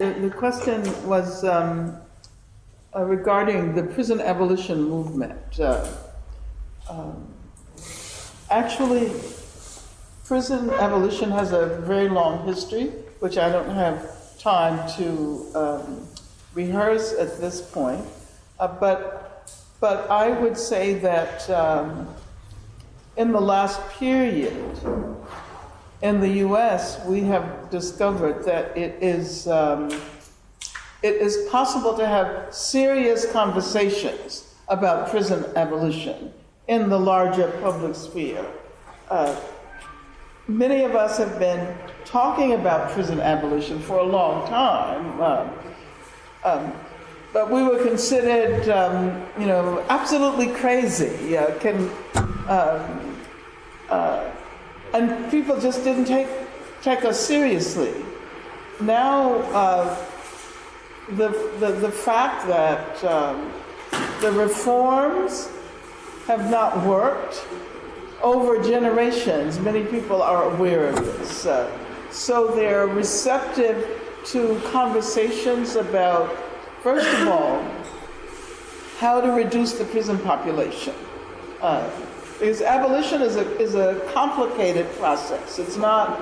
The, question was um, uh, regarding the prison abolition movement. Uh, um, actually, prison abolition has a very long history, which I don't have time to um, rehearse at this point. Uh, but, but I would say that um, in the last period, in the US, we have discovered that it is, um, it is possible to have serious conversations about prison abolition in the larger public sphere. Uh, many of us have been talking about prison abolition for a long time. Uh, um, but we were considered, um, you know, absolutely crazy. Uh, can, um, uh, and people just didn't take, take us seriously. Now, uh, the, the, the fact that um, the reforms have not worked over generations, many people are aware of this. Uh, so they're receptive to conversations about, first of all, how to reduce the prison population. Uh, because abolition is a, is a complicated process. It's not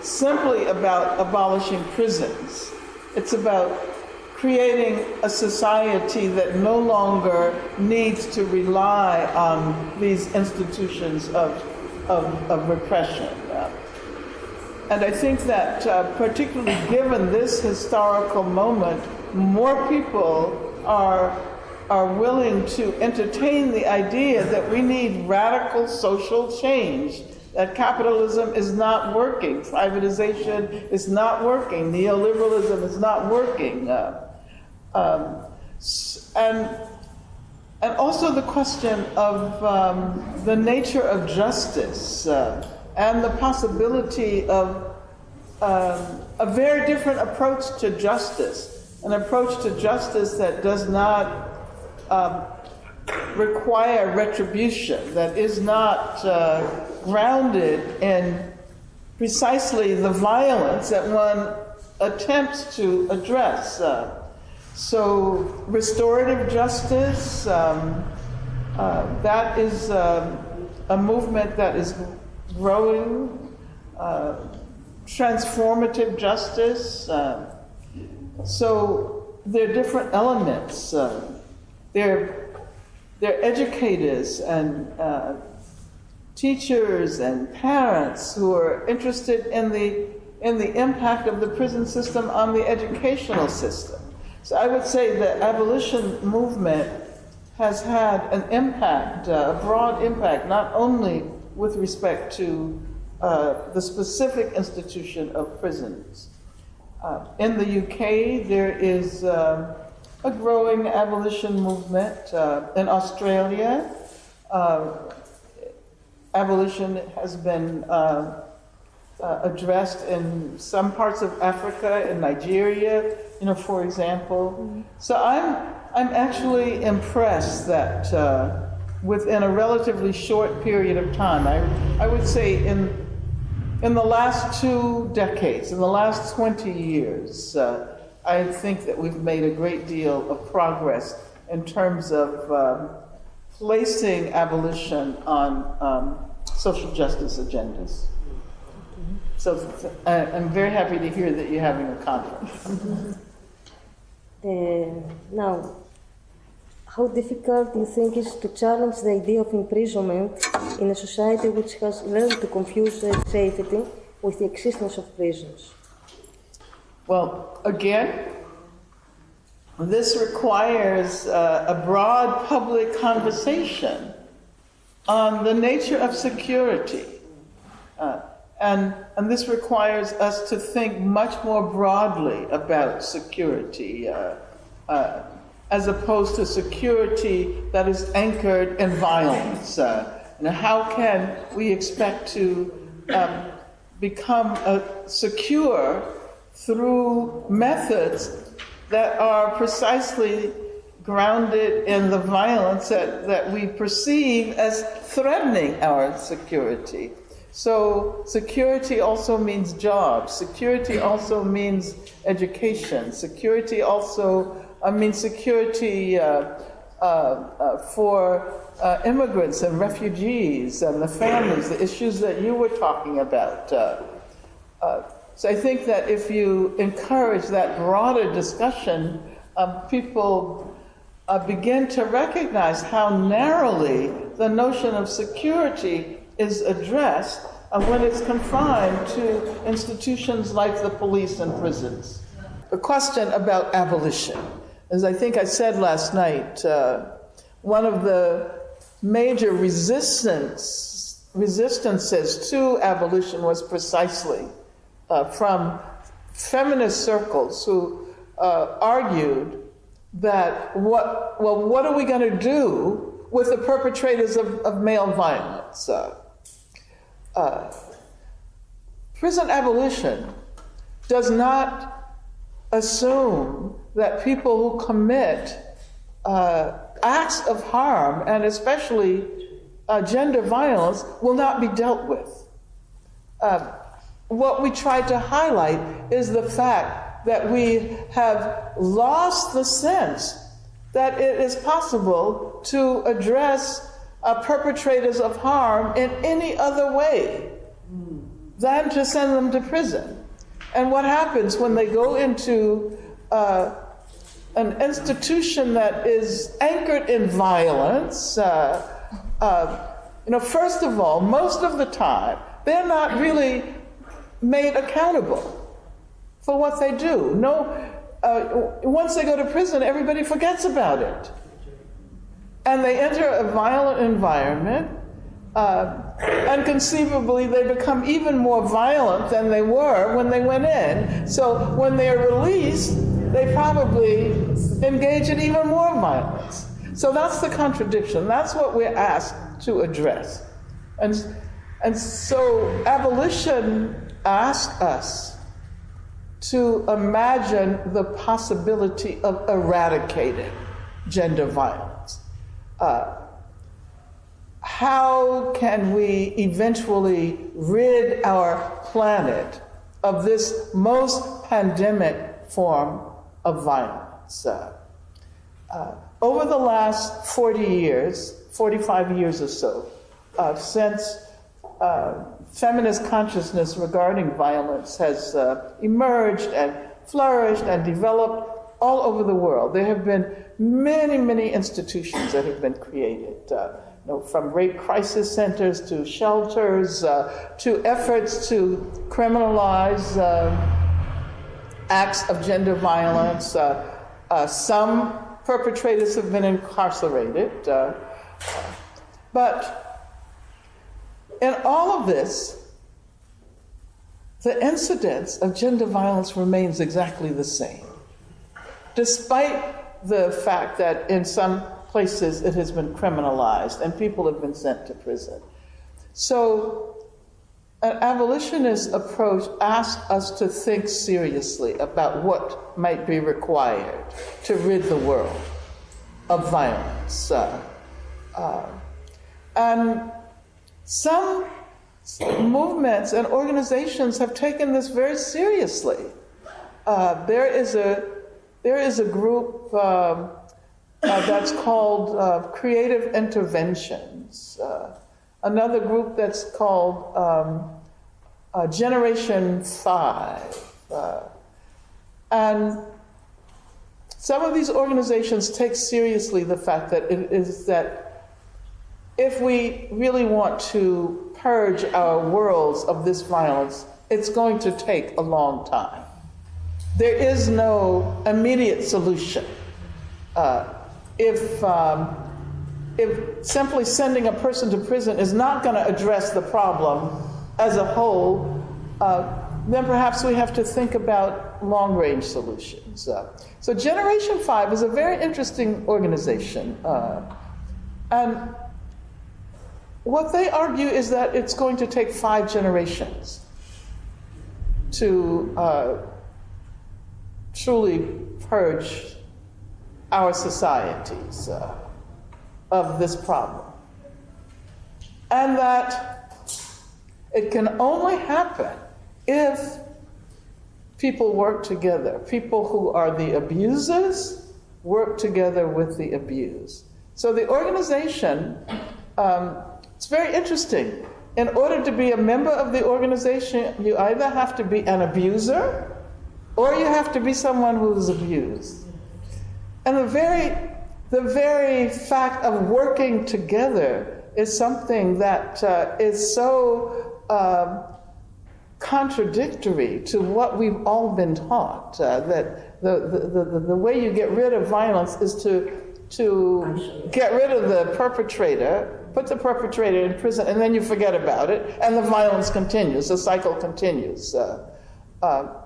simply about abolishing prisons. It's about creating a society that no longer needs to rely on these institutions of, of, of repression. And I think that uh, particularly given this historical moment, more people are are willing to entertain the idea that we need radical social change, that capitalism is not working, privatization is not working, neoliberalism is not working. Uh, um, and, and also the question of um, the nature of justice uh, and the possibility of um, a very different approach to justice, an approach to justice that does not um, require retribution, that is not uh, grounded in precisely the violence that one attempts to address. Uh, so, restorative justice, um, uh, that is um, a movement that is growing. Uh, transformative justice. Uh, so, there are different elements. They're, they're educators and uh, teachers and parents who are interested in the, in the impact of the prison system on the educational system. So I would say the abolition movement has had an impact, uh, a broad impact, not only with respect to uh, the specific institution of prisons. Uh, in the UK, there is uh, a growing abolition movement uh, in Australia. Uh, abolition has been uh, uh, addressed in some parts of Africa, in Nigeria, you know, for example. Mm-hmm. So I'm, I'm actually impressed that uh, within a relatively short period of time, I, I would say in, in the last two decades, in the last 20 years, uh, I think that we've made a great deal of progress in terms of um, placing abolition on um, social justice agendas. So I'm very happy to hear that you're having a conference. Uh, now, how difficult do you think is to challenge the idea of imprisonment in a society which has learned to confuse safety with the existence of prisons? Well, again, this requires uh, a broad public conversation on the nature of security. Uh, and, and this requires us to think much more broadly about security, uh, uh as opposed to security that is anchored in violence. Uh, and how can we expect to um, become uh, secure through methods that are precisely grounded in the violence that, that we perceive as threatening our security. So security also means jobs. Security also means education. Security also I means security uh, uh, uh, for uh, immigrants and refugees and the families, the issues that you were talking about. So I think that if you encourage that broader discussion, um, people uh, begin to recognize how narrowly the notion of security is addressed when it's confined to institutions like the police and prisons. The question about abolition, as I think I said last night, uh, one of the major resistance resistances to abolition was precisely uh, from feminist circles who uh, argued that what well what are we going to do with the perpetrators of, of male violence? Uh, uh, prison abolition does not assume that people who commit uh, acts of harm and especially uh, gender violence will not be dealt with. Uh, what we try to highlight is the fact that we have lost the sense that it is possible to address uh, perpetrators of harm in any other way than to send them to prison. And what happens when they go into uh, an institution that is anchored in violence? Uh, uh you know, first of all, most of the time, they're not really made accountable for what they do. No, uh, once they go to prison, everybody forgets about it. And they enter a violent environment, uh, and conceivably they become even more violent than they were when they went in. So when they're released, they probably engage in even more violence. So that's the contradiction. That's what we're asked to address. And, and so abolition ask us to imagine the possibility of eradicating gender violence. Uh, how can we eventually rid our planet of this most pandemic form of violence? Uh, uh, over the last 40 years, 45 years or so, uh, since uh, feminist consciousness regarding violence has uh, emerged and flourished and developed all over the world. There have been many, many institutions that have been created. Uh, you know, from rape crisis centers to shelters uh, to efforts to criminalize uh, acts of gender violence. Uh, uh, some perpetrators have been incarcerated. but in all of this, the incidence of gender violence remains exactly the same, despite the fact that in some places it has been criminalized and people have been sent to prison. So, an abolitionist approach asks us to think seriously about what might be required to rid the world of violence. Uh, uh, and some movements and organizations have taken this very seriously. Uh, there is a there is a group um, uh, that's called uh, Creative Interventions. Uh, another group that's called um, uh, Generation Five, uh, and some of these organizations take seriously the fact that it is that if we really want to purge our worlds of this violence, it's going to take a long time. There is no immediate solution. Uh, if, um, if simply sending a person to prison is not going to address the problem as a whole, uh, then perhaps we have to think about long range solutions. Uh, so, Generation 5 is a very interesting organization. Uh, and what they argue is that it's going to take five generations to uh, truly purge our societies uh, of this problem. And that It can only happen if people work together. People who are the abusers work together with the abused. So the organization, um, it's very interesting. In order to be a member of the organization, you either have to be an abuser or you have to be someone who's abused. And the very, the very fact of working together is something that uh, is so um, contradictory to what we've all been taught. Uh, that the, the, the, the way you get rid of violence is to, to get rid of the perpetrator, put the perpetrator in prison, and then you forget about it, and the violence continues, the cycle continues. Uh, uh,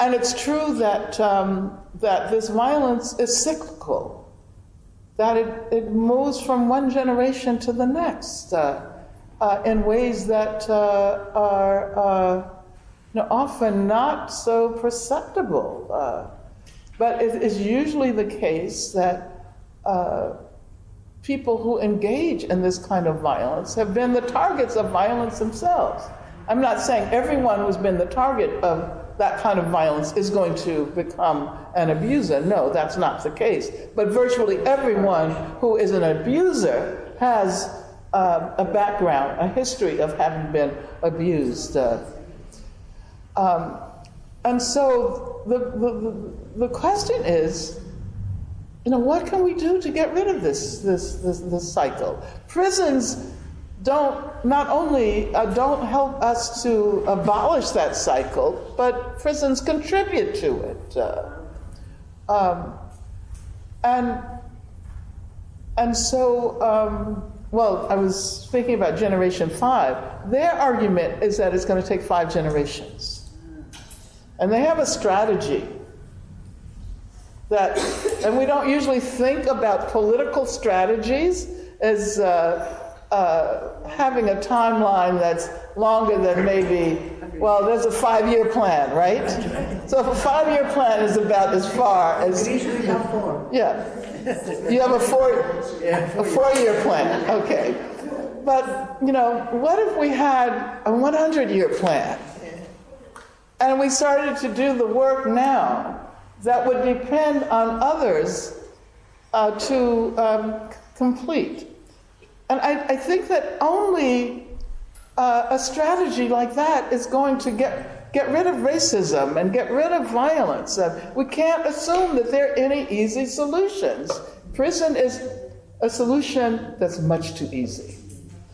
and it's true that, um, that this violence is cyclical, that it, it moves from one generation to the next uh, uh, in ways that uh, are uh, you know, often not so perceptible. But it is usually the case that uh, people who engage in this kind of violence have been the targets of violence themselves. I'm not saying everyone who's been the target of that kind of violence is going to become an abuser. No, that's not the case. But virtually everyone who is an abuser has uh, a background, a history of having been abused. Uh, um, and so the, the, the question is, you know, what can we do to get rid of this, this, this, this cycle? Prisons don't not only uh, don't help us to abolish that cycle, but prisons contribute to it. Uh, um, and and so, um, well, I was speaking about Generation Five. Their argument is that it's going to take five generations, and they have a strategy that, and we don't usually think about political strategies as. Uh, uh, having a timeline that's longer than maybe, well, there's a five-year plan, right? So if a five-year plan is about as far as, We usually have four. yeah, you have a four, a four-year plan, okay. But, you know, what if we had a 100-year plan? And we started to do the work now that would depend on others uh, to um, complete. And I, I think that only uh, a strategy like that is going to get, get rid of racism and get rid of violence. We can't assume that there are any easy solutions. Prison is a solution that's much too easy.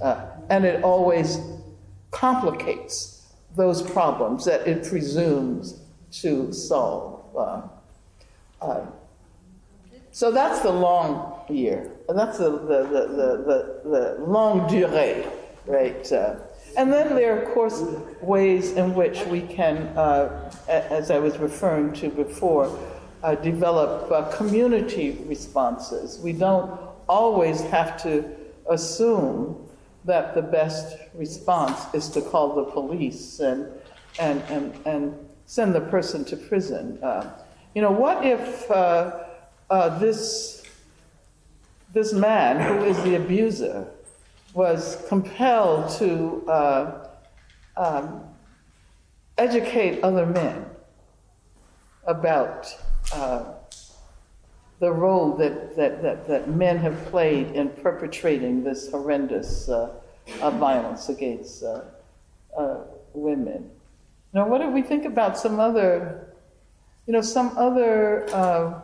Uh, and it always complicates those problems that it presumes to solve. Uh, so that's the long year. And that's the, the, the, the, the, longue durée, right? Uh, and then there are, of course, ways in which we can, uh, as I was referring to before, uh, develop uh, community responses. We don't always have to assume that the best response is to call the police and, and, and, and send the person to prison. Uh, you know, what if uh, uh, this this man, who is the abuser, was compelled to uh, um, educate other men about uh, the role that, that, that, that men have played in perpetrating this horrendous uh, uh, violence against women. Now, what if we think about some other, you know, some other uh,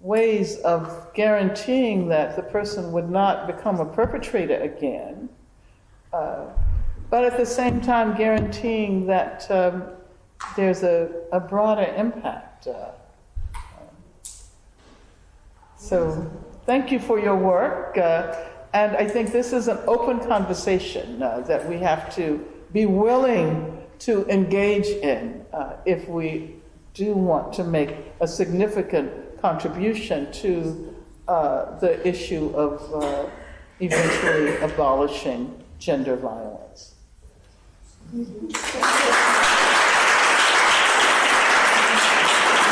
ways of guaranteeing that the person would not become a perpetrator again, uh, but at the same time guaranteeing that um, there's a, a broader impact. Uh, so, thank you for your work. Uh, and I think this is an open conversation uh, that we have to be willing to engage in uh, if we do want to make a significant contribution to uh, the issue of uh, eventually abolishing gender violence.